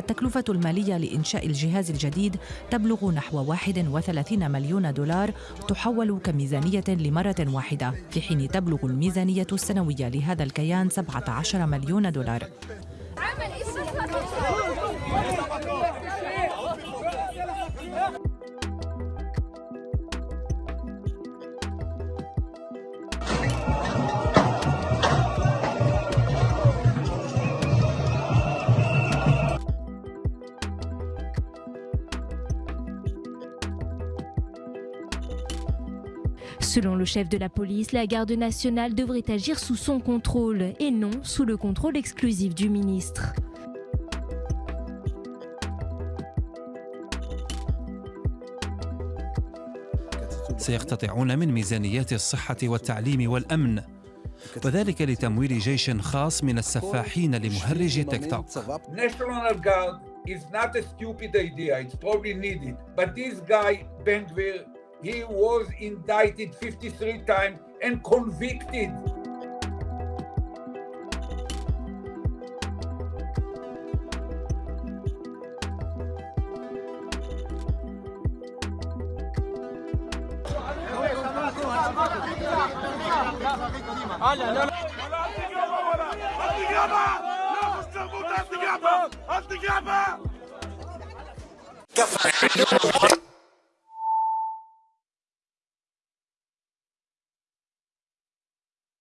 التكلفة المالية لإنشاء الجهاز الجديد تبلغ نحو 31 مليون دولار تحول كميزانية لمرة واحدة. في حين تبلغ الميزانية السنوية لهذا الكيان 17 مليون دولار. Selon le chef de la police, la garde nationale devrait agir sous son contrôle et non sous le contrôle exclusif du ministre. سيقتطعون من ميزانيات الصحة والتعليم والأمن وذلك لتمويل جيش خاص من السفاحين لمهرج تيك توك National Guard is not a stupid idea. It's probably needed. But this guy, Ben Gvir, he was indicted 53 times and convicted.